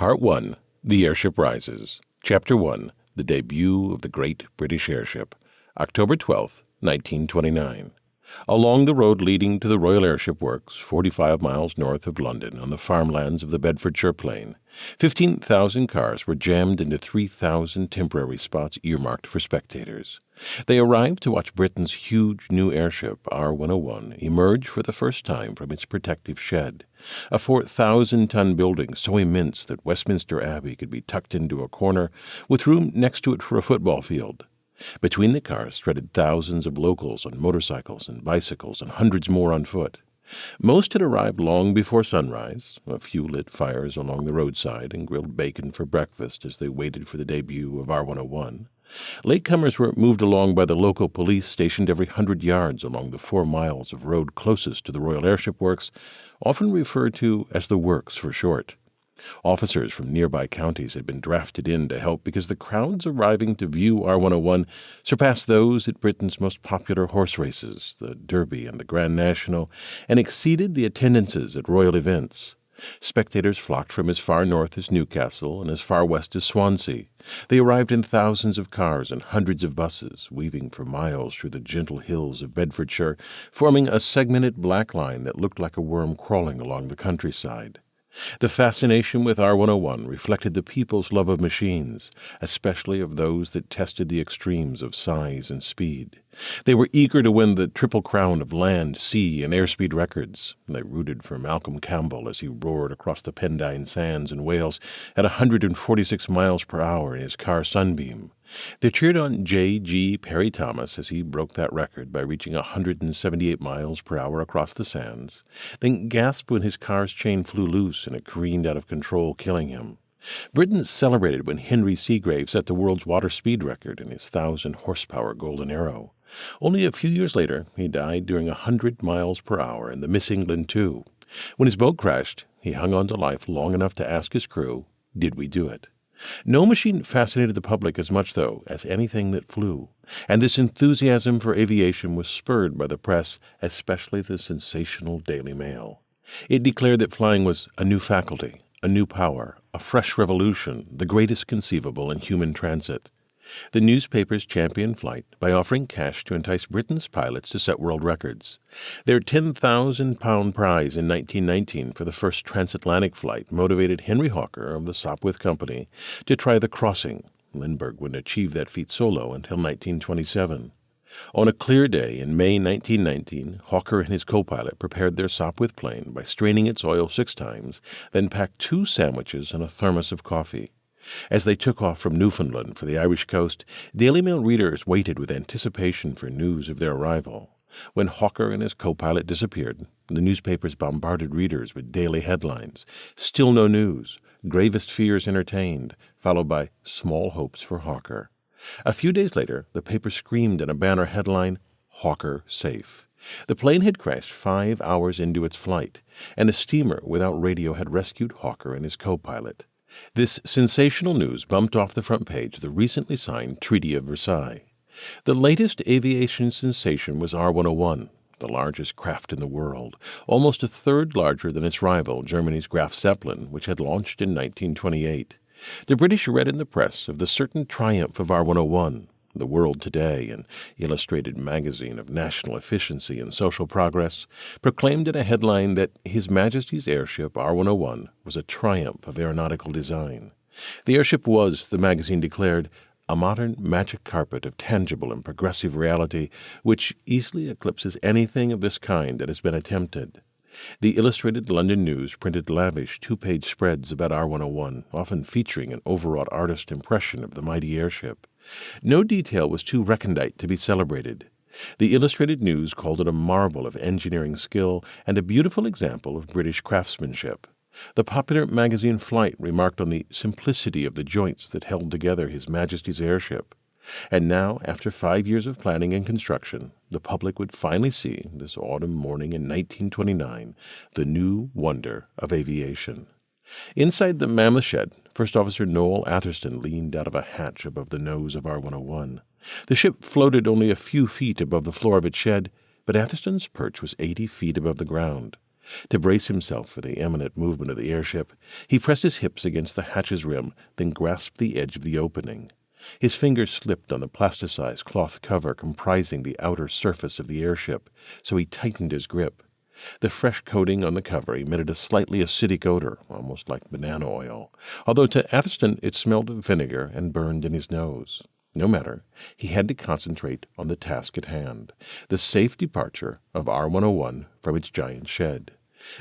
Part 1 The Airship Rises. Chapter 1 The Debut of the Great British Airship. October 12, 1929. Along the road leading to the Royal Airship Works, 45 miles north of London, on the farmlands of the Bedfordshire Plain, 15,000 cars were jammed into 3,000 temporary spots earmarked for spectators. They arrived to watch Britain's huge new airship, R 101, emerge for the first time from its protective shed, a 4,000 ton building so immense that Westminster Abbey could be tucked into a corner, with room next to it for a football field. Between the cars threaded thousands of locals on motorcycles and bicycles, and hundreds more on foot. Most had arrived long before sunrise. A few lit fires along the roadside and grilled bacon for breakfast as they waited for the debut of R 101. Latecomers were moved along by the local police stationed every hundred yards along the four miles of road closest to the Royal Airship Works, often referred to as the Works for short. Officers from nearby counties had been drafted in to help because the crowds arriving to view R 101 surpassed those at Britain's most popular horse races, the Derby and the Grand National, and exceeded the attendances at royal events. Spectators flocked from as far north as Newcastle and as far west as Swansea. They arrived in thousands of cars and hundreds of buses, weaving for miles through the gentle hills of Bedfordshire, forming a segmented black line that looked like a worm crawling along the countryside. The fascination with R 101 reflected the people's love of machines, especially of those that tested the extremes of size and speed. They were eager to win the triple crown of land, sea, and airspeed records. They rooted for Malcolm Campbell as he roared across the Pendine Sands in Wales at 146 miles per hour in his car Sunbeam. They cheered on J. G. Parry Thomas as he broke that record by reaching 178 miles per hour across the sands, then gasped when his car's chain flew loose and it careened out of control, killing him. Britain celebrated when Henry Segrave set the world's water speed record in his 1,000 horsepower Golden Arrow. Only a few years later, he died during a 100 miles per hour in the Miss England 2. When his boat crashed, he hung on to life long enough to ask his crew, Did we do it? No machine fascinated the public as much, though, as anything that flew, and this enthusiasm for aviation was spurred by the press, especially the sensational Daily Mail. It declared that flying was a new faculty, a new power, a fresh revolution, the greatest conceivable in human transit. The newspapers championed flight by offering cash to entice Britain's pilots to set world records. Their £10,000 prize in 1919 for the first transatlantic flight motivated Henry Hawker of the Sopwith Company to try the crossing. Lindbergh wouldn't achieve that feat solo until 1927. On a clear day in May 1919, Hawker and his co-pilot prepared their Sopwith plane by straining its oil six times, then packed two sandwiches and a thermos of coffee. As they took off from Newfoundland for the Irish coast, Daily Mail readers waited with anticipation for news of their arrival. When Hawker and his co pilot disappeared, the newspapers bombarded readers with daily headlines Still no news, gravest fears entertained, followed by Small hopes for Hawker. A few days later, the paper screamed in a banner headline Hawker safe. The plane had crashed five hours into its flight, and a steamer without radio had rescued Hawker and his co pilot. This sensational news bumped off the front page the recently signed Treaty of Versailles. The latest aviation sensation was R 101, the largest craft in the world, almost a third larger than its rival, Germany's Graf Zeppelin, which had launched in 1928. The British read in the press of the certain triumph of R 101, the World Today, an illustrated magazine of national efficiency and social progress, proclaimed in a headline that His Majesty's airship R 101 was a triumph of aeronautical design. The airship was, the magazine declared, a modern magic carpet of tangible and progressive reality which easily eclipses anything of this kind that has been attempted. The Illustrated London News printed lavish two page spreads about R 101, often featuring an overwrought artist impression of the mighty airship. No detail was too recondite to be celebrated. The Illustrated News called it a marvel of engineering skill and a beautiful example of British craftsmanship. The popular magazine Flight remarked on the simplicity of the joints that held together His Majesty's airship. And now, after five years of planning and construction, the public would finally see, this autumn morning in 1929, the new wonder of aviation. Inside the mammoth shed, First Officer Noel Atherstone leaned out of a hatch above the nose of R 101. The ship floated only a few feet above the floor of its shed, but Atherstone's perch was eighty feet above the ground. To brace himself for the imminent movement of the airship, he pressed his hips against the hatch's rim, then grasped the edge of the opening. His fingers slipped on the plasticized cloth cover comprising the outer surface of the airship, so he tightened his grip. The fresh coating on the cover emitted a slightly acidic odor, almost like banana oil, although to Atherstone it smelled of vinegar and burned in his nose. No matter, he had to concentrate on the task at hand the safe departure of R 101 from its giant shed.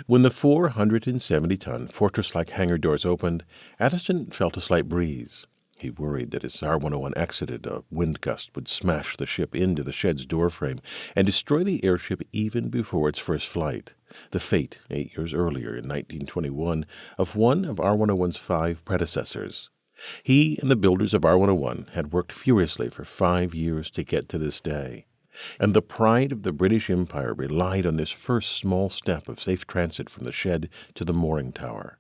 When the 470 ton fortress like hangar doors opened, Atherstone felt a slight breeze. He worried that as R 101 exited, a wind gust would smash the ship into the shed's doorframe and destroy the airship even before its first flight. The fate, eight years earlier in 1921, of one of R 101's five predecessors. He and the builders of R 101 had worked furiously for five years to get to this day. And the pride of the British Empire relied on this first small step of safe transit from the shed to the mooring tower.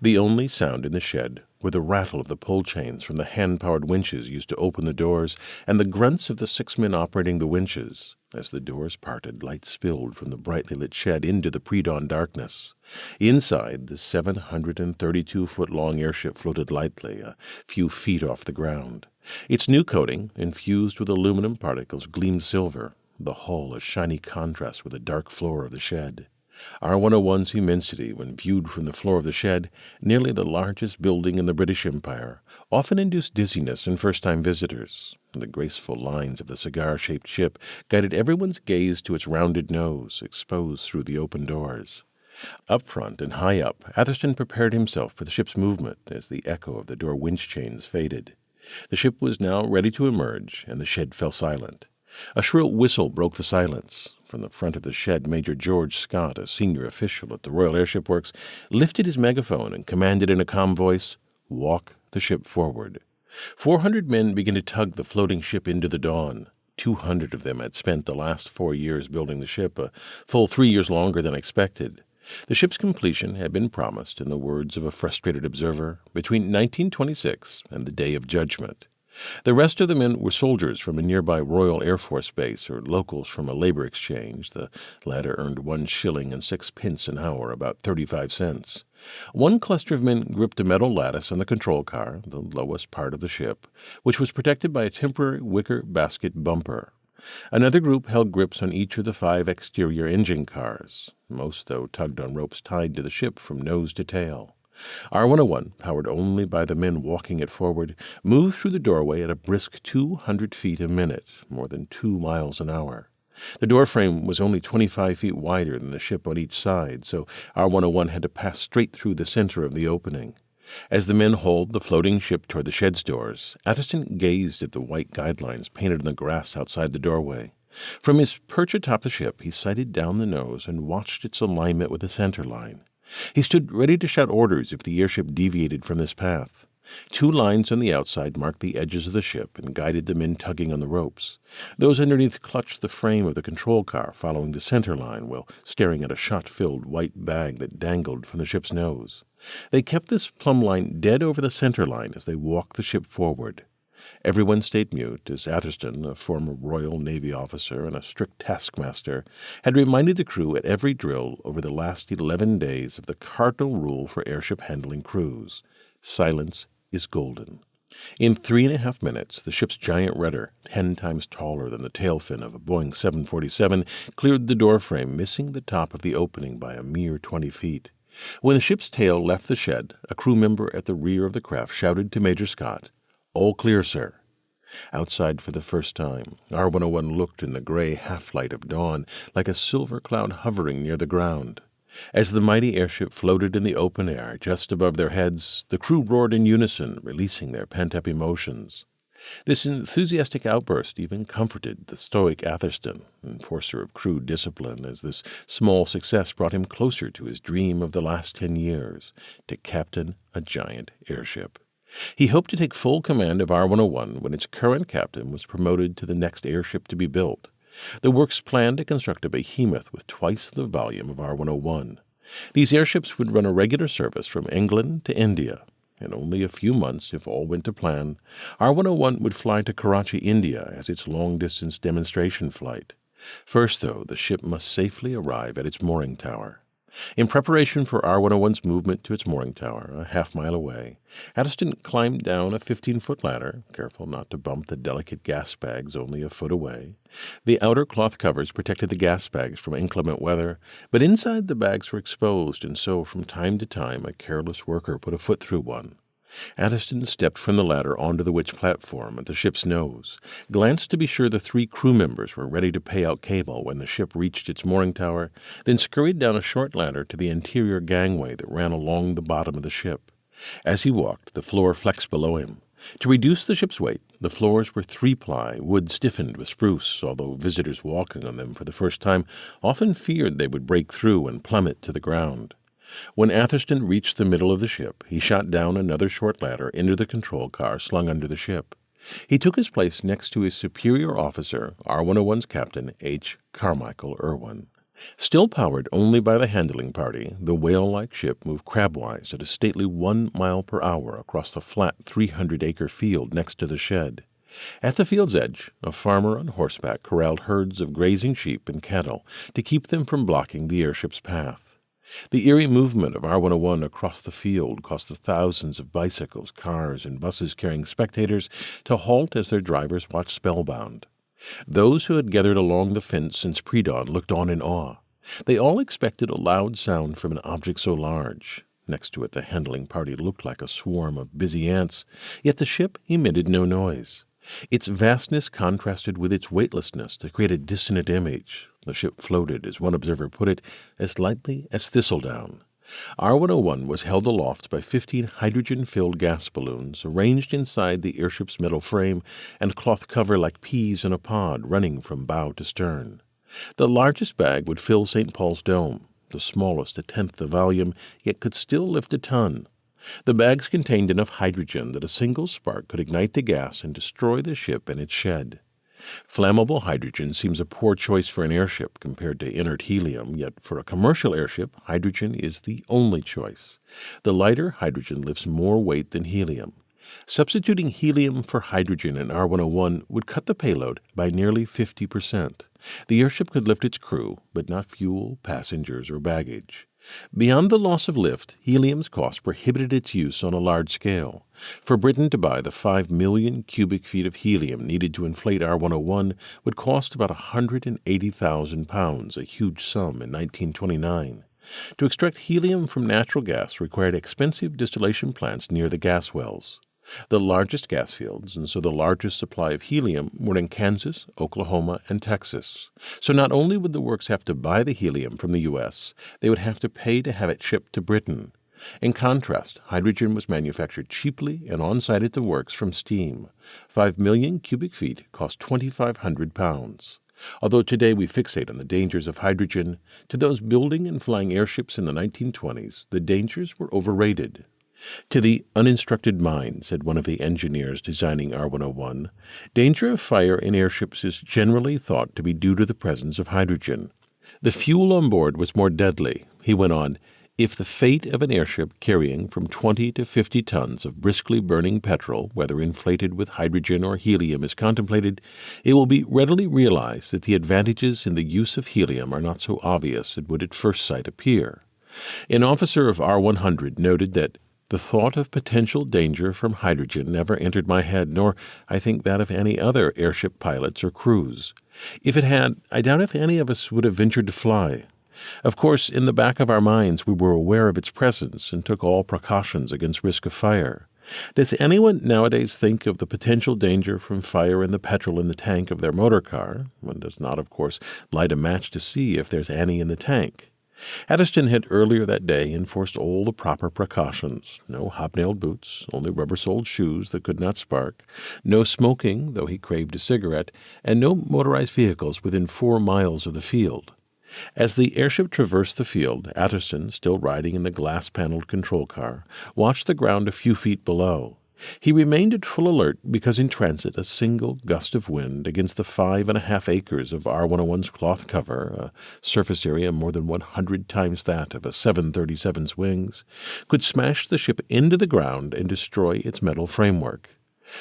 The only sound in the shed were the rattle of the pull chains from the hand powered winches used to open the doors, and the grunts of the six men operating the winches. As the doors parted, light spilled from the brightly lit shed into the pre dawn darkness. Inside, the 732 foot long airship floated lightly, a few feet off the ground. Its new coating, infused with aluminum particles, gleamed silver, the hull a shiny contrast with the dark floor of the shed. R101's immensity, when viewed from the floor of the shed, nearly the largest building in the British Empire, often induced dizziness in first time visitors. And the graceful lines of the cigar shaped ship guided everyone's gaze to its rounded nose, exposed through the open doors. Up front and high up, Atherstone prepared himself for the ship's movement as the echo of the door winch chains faded. The ship was now ready to emerge, and the shed fell silent. A shrill whistle broke the silence. From the front of the shed, Major George Scott, a senior official at the Royal Airship Works, lifted his megaphone and commanded in a calm voice, Walk the ship forward. Four hundred men began to tug the floating ship into the dawn. Two hundred of them had spent the last four years building the ship, a full three years longer than expected. The ship's completion had been promised, in the words of a frustrated observer, between 1926 and the Day of Judgment. The rest of the men were soldiers from a nearby Royal Air Force base or locals from a labor exchange. The latter earned one shilling and six pence an hour, about 35 cents. One cluster of men gripped a metal lattice on the control car, the lowest part of the ship, which was protected by a temporary wicker basket bumper. Another group held grips on each of the five exterior engine cars. Most, though, tugged on ropes tied to the ship from nose to tail. R101, powered only by the men walking it forward, moved through the doorway at a brisk 200 feet a minute, more than two miles an hour. The doorframe was only 25 feet wider than the ship on each side, so R101 had to pass straight through the center of the opening. As the men hauled the floating ship toward the shed's doors, Atherstone gazed at the white guidelines painted on the grass outside the doorway. From his perch atop the ship, he sighted down the nose and watched its alignment with the center line. He stood ready to shout orders if the airship deviated from this path. Two lines on the outside marked the edges of the ship and guided the men tugging on the ropes. Those underneath clutched the frame of the control car, following the center line while staring at a shot filled white bag that dangled from the ship's nose. They kept this plumb line dead over the center line as they walked the ship forward. Everyone stayed mute as Atherstone, a former Royal Navy officer and a strict taskmaster, had reminded the crew at every drill over the last eleven days of the cardinal rule for airship handling crews silence is golden. In three and a half minutes, the ship's giant rudder, ten times taller than the tail fin of a Boeing 747, cleared the doorframe, missing the top of the opening by a mere twenty feet. When the ship's tail left the shed, a crew member at the rear of the craft shouted to Major Scott, all clear, sir. Outside for the first time, R 101 looked in the gray half light of dawn like a silver cloud hovering near the ground. As the mighty airship floated in the open air just above their heads, the crew roared in unison, releasing their pent up emotions. This enthusiastic outburst even comforted the stoic Atherstone, enforcer of crew discipline, as this small success brought him closer to his dream of the last ten years to captain a giant airship. He hoped to take full command of R 101 when its current captain was promoted to the next airship to be built. The works planned to construct a behemoth with twice the volume of R 101. These airships would run a regular service from England to India. In only a few months, if all went to plan, R 101 would fly to Karachi, India, as its long distance demonstration flight. First, though, the ship must safely arrive at its mooring tower. In preparation for R101's movement to its mooring tower, a half mile away, Atherstone climbed down a 15 foot ladder, careful not to bump the delicate gas bags only a foot away. The outer cloth covers protected the gas bags from inclement weather, but inside the bags were exposed, and so from time to time a careless worker put a foot through one. Atherstone stepped from the ladder onto the winch platform at the ship's nose, glanced to be sure the three crew members were ready to pay out cable when the ship reached its mooring tower, then scurried down a short ladder to the interior gangway that ran along the bottom of the ship. As he walked, the floor flexed below him. To reduce the ship's weight, the floors were three ply, wood stiffened with spruce, although visitors walking on them for the first time often feared they would break through and plummet to the ground. When Atherstone reached the middle of the ship, he shot down another short ladder into the control car slung under the ship. He took his place next to his superior officer, R101's captain, H. Carmichael Irwin. Still powered only by the handling party, the whale like ship moved crabwise at a stately one mile per hour across the flat 300 acre field next to the shed. At the field's edge, a farmer on horseback corralled herds of grazing sheep and cattle to keep them from blocking the airship's path. The eerie movement of R101 across the field caused the thousands of bicycles, cars, and buses carrying spectators to halt as their drivers watched spellbound. Those who had gathered along the fence since pre dawn looked on in awe. They all expected a loud sound from an object so large. Next to it, the handling party looked like a swarm of busy ants, yet the ship emitted no noise. Its vastness contrasted with its weightlessness to create a dissonant image. The ship floated, as one observer put it, as lightly as thistledown. R101 was held aloft by 15 hydrogen filled gas balloons arranged inside the airship's metal frame and cloth cover like peas in a pod running from bow to stern. The largest bag would fill St. Paul's Dome, the smallest a tenth the volume, yet could still lift a ton. The bags contained enough hydrogen that a single spark could ignite the gas and destroy the ship and its shed. Flammable hydrogen seems a poor choice for an airship compared to inert helium, yet for a commercial airship, hydrogen is the only choice. The lighter hydrogen lifts more weight than helium. Substituting helium for hydrogen in R101 would cut the payload by nearly 50%. The airship could lift its crew, but not fuel, passengers, or baggage. Beyond the loss of lift, helium's cost prohibited its use on a large scale. For Britain to buy the 5 million cubic feet of helium needed to inflate R101 would cost about £180,000, a huge sum in 1929. To extract helium from natural gas required expensive distillation plants near the gas wells. The largest gas fields, and so the largest supply of helium, were in Kansas, Oklahoma, and Texas. So not only would the works have to buy the helium from the U.S., they would have to pay to have it shipped to Britain. In contrast, hydrogen was manufactured cheaply and on site at the works from steam. Five million cubic feet cost 2,500 pounds. Although today we fixate on the dangers of hydrogen, to those building and flying airships in the 1920s, the dangers were overrated. To the uninstructed mind, said one of the engineers designing R101, danger of fire in airships is generally thought to be due to the presence of hydrogen. The fuel on board was more deadly. He went on, if the fate of an airship carrying from 20 to 50 tons of briskly burning petrol, whether inflated with hydrogen or helium, is contemplated, it will be readily realized that the advantages in the use of helium are not so obvious as would at first sight appear. An officer of R 100 noted that the thought of potential danger from hydrogen never entered my head, nor, I think, that of any other airship pilots or crews. If it had, I doubt if any of us would have ventured to fly. Of course, in the back of our minds, we were aware of its presence and took all precautions against risk of fire. Does anyone nowadays think of the potential danger from fire in the petrol in the tank of their motor car? One does not, of course, light a match to see if there's any in the tank. Atherstone had earlier that day enforced all the proper precautions no hobnailed boots, only rubber soled shoes that could not spark, no smoking, though he craved a cigarette, and no motorized vehicles within four miles of the field. As the airship traversed the field, Atherstone, still riding in the glass paneled control car, watched the ground a few feet below. He remained at full alert because in transit a single gust of wind against the five and a half acres of R101's cloth cover, a surface area more than 100 times that of a 737's wings, could smash the ship into the ground and destroy its metal framework.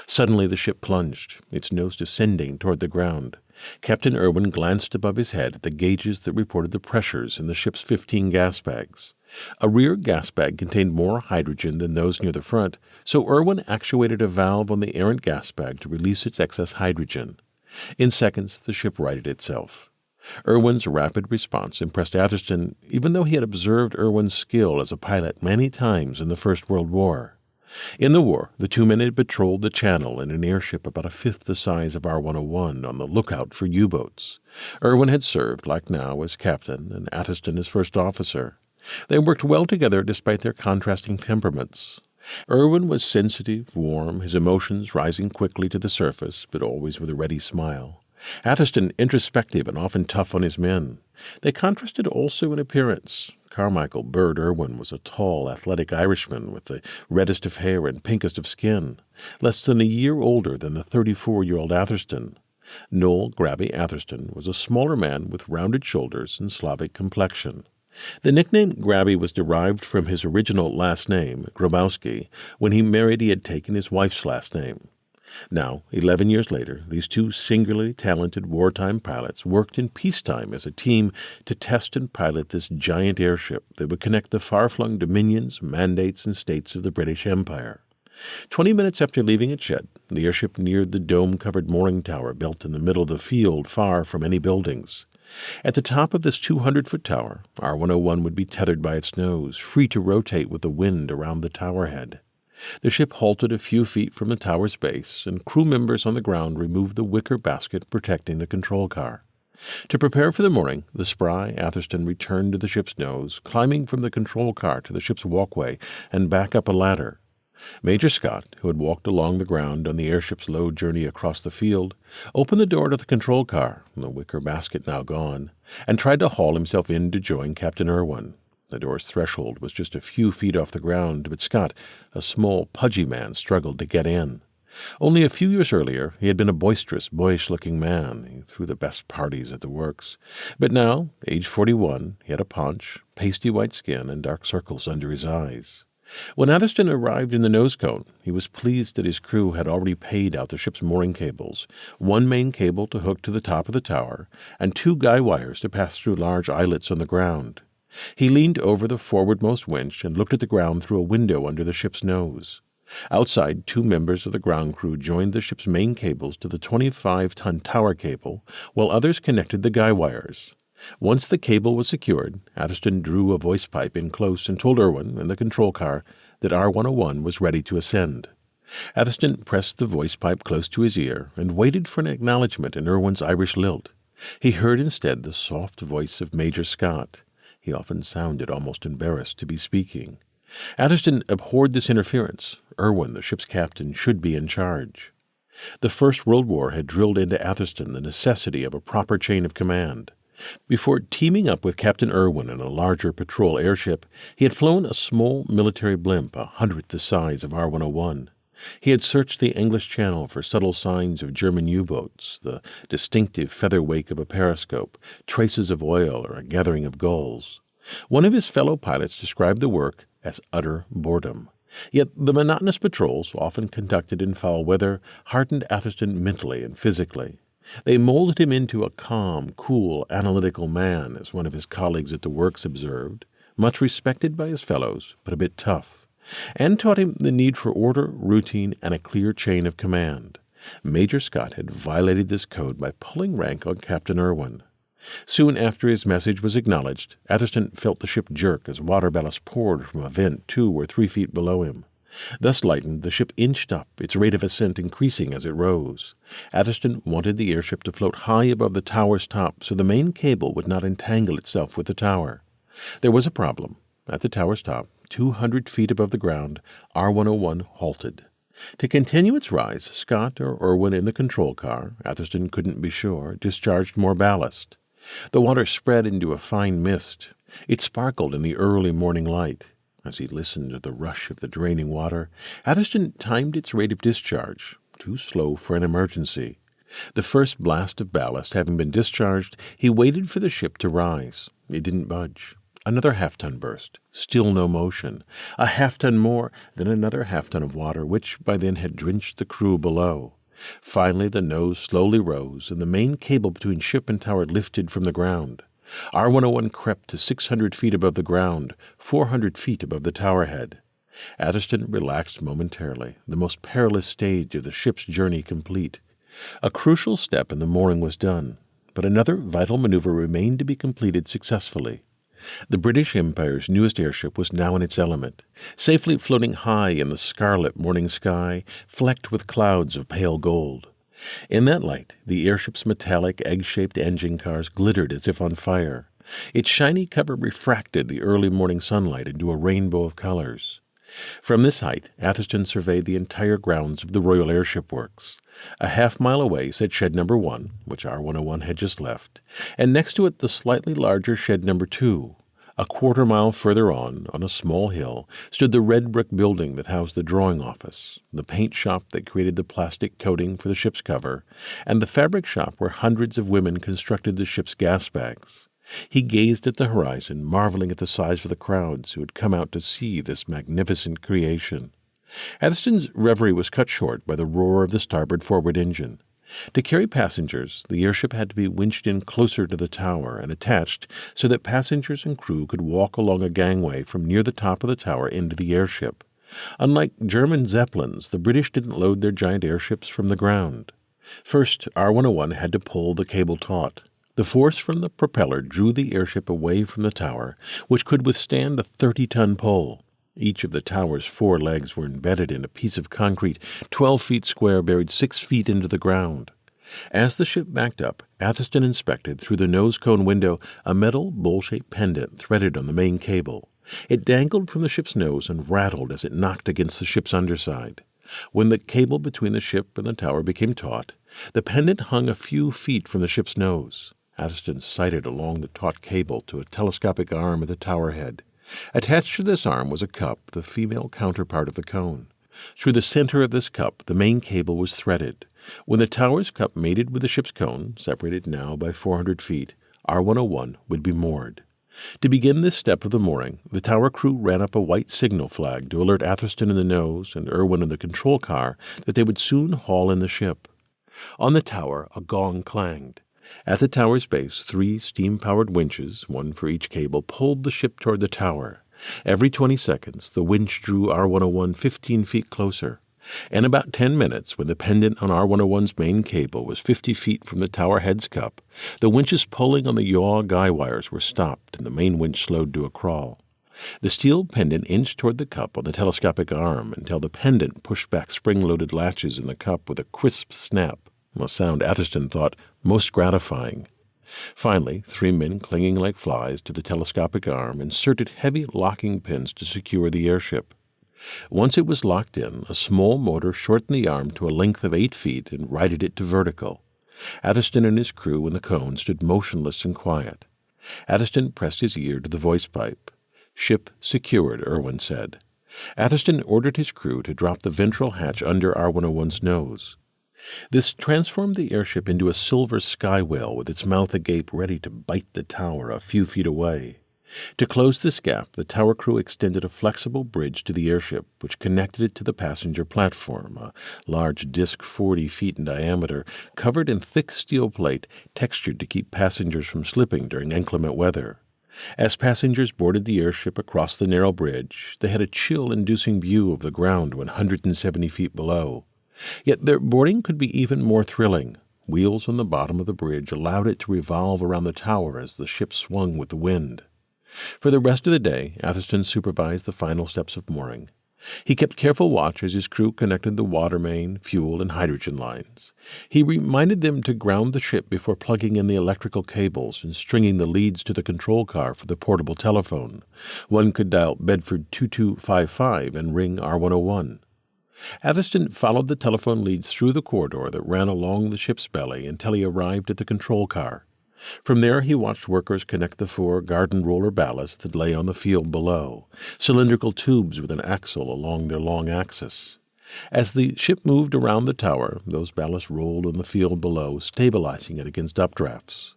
Suddenly the ship plunged, its nose descending toward the ground. Captain Irwin glanced above his head at the gauges that reported the pressures in the ship's 15 gas bags. A rear gas bag contained more hydrogen than those near the front, so Irwin actuated a valve on the errant gas bag to release its excess hydrogen. In seconds, the ship righted itself. Irwin's rapid response impressed Atherstone, even though he had observed Irwin's skill as a pilot many times in the First World War. In the war, the two men had patrolled the channel in an airship about a fifth the size of R 101 on the lookout for U boats. Irwin had served, like now, as captain and Atherstone as first officer. They worked well together despite their contrasting temperaments. Irwin was sensitive, warm, his emotions rising quickly to the surface, but always with a ready smile. Atherstone introspective and often tough on his men. They contrasted also in appearance. Carmichael Bird Irwin was a tall, athletic Irishman with the reddest of hair and pinkest of skin, less than a year older than the 34 year old Atherstone. Noel Grabby Atherstone was a smaller man with rounded shoulders and Slavic complexion. The nickname Grabby was derived from his original last name, Grabowski. When he married, he had taken his wife's last name. Now, 11 years later, these two singularly talented wartime pilots worked in peacetime as a team to test and pilot this giant airship that would connect the far flung dominions, mandates, and states of the British Empire. Twenty minutes after leaving its shed, the airship neared the dome covered mooring tower built in the middle of the field, far from any buildings. At the top of this 200 foot tower, R 101 would be tethered by its nose, free to rotate with the wind around the tower head. The ship halted a few feet from the tower's base, and crew members on the ground removed the wicker basket protecting the control car. To prepare for the morning, the spry Atherstone returned to the ship's nose, climbing from the control car to the ship's walkway and back up a ladder. Major Scott, who had walked along the ground on the airship's low journey across the field, opened the door to the control car, the wicker basket now gone, and tried to haul himself in to join Captain Irwin. The door's threshold was just a few feet off the ground, but Scott, a small, pudgy man, struggled to get in. Only a few years earlier, he had been a boisterous, boyish looking man. He threw the best parties at the works. But now, age 41, he had a paunch, pasty white skin, and dark circles under his eyes. When Atherstone arrived in the nose cone, he was pleased that his crew had already paid out the ship's mooring cables one main cable to hook to the top of the tower, and two guy wires to pass through large eyelets on the ground. He leaned over the forwardmost winch and looked at the ground through a window under the ship's nose. Outside, two members of the ground crew joined the ship's main cables to the 25 ton tower cable, while others connected the guy wires. Once the cable was secured, Atherstone drew a voice pipe in close and told Irwin in the control car that R 101 was ready to ascend. Atherstone pressed the voice pipe close to his ear and waited for an acknowledgement in Irwin's Irish lilt. He heard instead the soft voice of Major Scott. He often sounded almost embarrassed to be speaking. Atherstone abhorred this interference. Irwin, the ship's captain, should be in charge. The First World War had drilled into Atherstone the necessity of a proper chain of command. Before teaming up with Captain Irwin in a larger patrol airship, he had flown a small military blimp a hundredth the size of R 101. He had searched the English Channel for subtle signs of German U boats, the distinctive feather wake of a periscope, traces of oil, or a gathering of gulls. One of his fellow pilots described the work as utter boredom. Yet the monotonous patrols, often conducted in foul weather, hardened Atherstone mentally and physically. They molded him into a calm, cool, analytical man, as one of his colleagues at the works observed, much respected by his fellows, but a bit tough, and taught him the need for order, routine, and a clear chain of command. Major Scott had violated this code by pulling rank on Captain Irwin. Soon after his message was acknowledged, Atherstone felt the ship jerk as water ballast poured from a vent two or three feet below him. Thus lightened, the ship inched up, its rate of ascent increasing as it rose. Atherstone wanted the airship to float high above the tower's top so the main cable would not entangle itself with the tower. There was a problem. At the tower's top, 200 feet above the ground, R 101 halted. To continue its rise, Scott or Irwin in the control car, Atherstone couldn't be sure, discharged more ballast. The water spread into a fine mist. It sparkled in the early morning light. As he listened to the rush of the draining water, Atherstone timed its rate of discharge, too slow for an emergency. The first blast of ballast having been discharged, he waited for the ship to rise. It didn't budge. Another half ton burst. Still no motion. A half ton more, then another half ton of water, which by then had drenched the crew below. Finally, the nose slowly rose, and the main cable between ship and tower lifted from the ground. R 101 crept to 600 feet above the ground, 400 feet above the tower head. Atherstone relaxed momentarily, the most perilous stage of the ship's journey complete. A crucial step in the mooring was done, but another vital maneuver remained to be completed successfully. The British Empire's newest airship was now in its element, safely floating high in the scarlet morning sky, flecked with clouds of pale gold. In that light, the airship's metallic, egg shaped engine cars glittered as if on fire. Its shiny cover refracted the early morning sunlight into a rainbow of colors. From this height, Atherstone surveyed the entire grounds of the Royal Airship Works. A half mile away sat shed number one, which R 101 had just left, and next to it the slightly larger shed number two. A quarter mile further on, on a small hill, stood the red brick building that housed the drawing office, the paint shop that created the plastic coating for the ship's cover, and the fabric shop where hundreds of women constructed the ship's gas bags. He gazed at the horizon, marveling at the size of the crowds who had come out to see this magnificent creation. Atherstone's reverie was cut short by the roar of the starboard forward engine. To carry passengers, the airship had to be winched in closer to the tower and attached so that passengers and crew could walk along a gangway from near the top of the tower into the airship. Unlike German Zeppelins, the British didn't load their giant airships from the ground. First, R 101 had to pull the cable taut. The force from the propeller drew the airship away from the tower, which could withstand a 30 ton pull. Each of the tower's four legs were embedded in a piece of concrete 12 feet square buried six feet into the ground. As the ship backed up, Atherstone inspected through the nose cone window a metal bowl shaped pendant threaded on the main cable. It dangled from the ship's nose and rattled as it knocked against the ship's underside. When the cable between the ship and the tower became taut, the pendant hung a few feet from the ship's nose. Atherstone sighted along the taut cable to a telescopic arm at the tower head. Attached to this arm was a cup, the female counterpart of the cone. Through the center of this cup, the main cable was threaded. When the tower's cup mated with the ship's cone, separated now by 400 feet, R 101 would be moored. To begin this step of the mooring, the tower crew ran up a white signal flag to alert Atherstone in the nose and Irwin in the control car that they would soon haul in the ship. On the tower, a gong clanged. At the tower's base, three steam powered winches, one for each cable, pulled the ship toward the tower. Every 20 seconds, the winch drew R 101 15 feet closer. In about 10 minutes, when the pendant on R 101's main cable was 50 feet from the tower head's cup, the winches pulling on the yaw guy wires were stopped and the main winch slowed to a crawl. The steel pendant inched toward the cup on the telescopic arm until the pendant pushed back spring loaded latches in the cup with a crisp snap a sound Atherstone thought most gratifying. Finally, three men clinging like flies to the telescopic arm inserted heavy locking pins to secure the airship. Once it was locked in, a small motor shortened the arm to a length of eight feet and righted it to vertical. Atherstone and his crew in the cone stood motionless and quiet. Atherstone pressed his ear to the voice pipe. Ship secured, Irwin said. Atherstone ordered his crew to drop the ventral hatch under R 101's nose. This transformed the airship into a silver sky whale with its mouth agape ready to bite the tower a few feet away. To close this gap, the tower crew extended a flexible bridge to the airship, which connected it to the passenger platform, a large disc 40 feet in diameter, covered in thick steel plate, textured to keep passengers from slipping during inclement weather. As passengers boarded the airship across the narrow bridge, they had a chill inducing view of the ground 170 feet below. Yet their boarding could be even more thrilling. Wheels on the bottom of the bridge allowed it to revolve around the tower as the ship swung with the wind. For the rest of the day, Atherstone supervised the final steps of mooring. He kept careful watch as his crew connected the water main, fuel, and hydrogen lines. He reminded them to ground the ship before plugging in the electrical cables and stringing the leads to the control car for the portable telephone. One could dial Bedford 2255 and ring R101. Atherstone followed the telephone leads through the corridor that ran along the ship's belly until he arrived at the control car. From there, he watched workers connect the four garden roller ballasts that lay on the field below, cylindrical tubes with an axle along their long axis. As the ship moved around the tower, those ballasts rolled on the field below, stabilizing it against updrafts.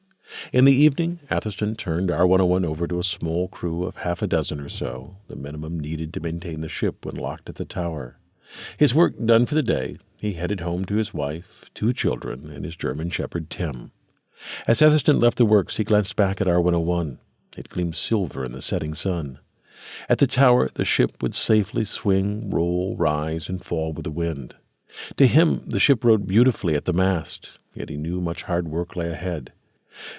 In the evening, Atherstone turned R 101 over to a small crew of half a dozen or so, the minimum needed to maintain the ship when locked at the tower. His work done for the day, he headed home to his wife, two children, and his German shepherd Tim. As Atherstone left the works, he glanced back at R101. It gleamed silver in the setting sun. At the tower, the ship would safely swing, roll, rise, and fall with the wind. To him, the ship rode beautifully at the mast, yet he knew much hard work lay ahead.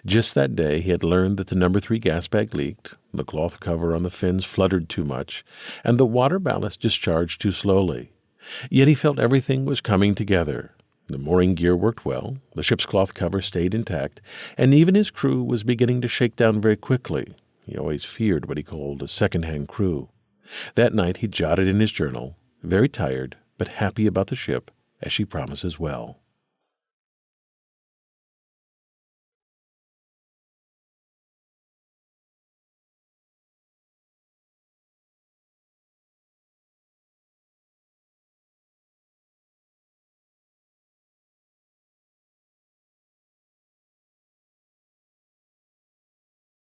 Just that day, he had learned that the number three gas bag leaked, the cloth cover on the fins fluttered too much, and the water ballast discharged too slowly. Yet he felt everything was coming together. The mooring gear worked well, the ship's cloth cover stayed intact, and even his crew was beginning to shake down very quickly. He always feared what he called a second-hand crew. That night he jotted in his journal, very tired, but happy about the ship, as she promises well.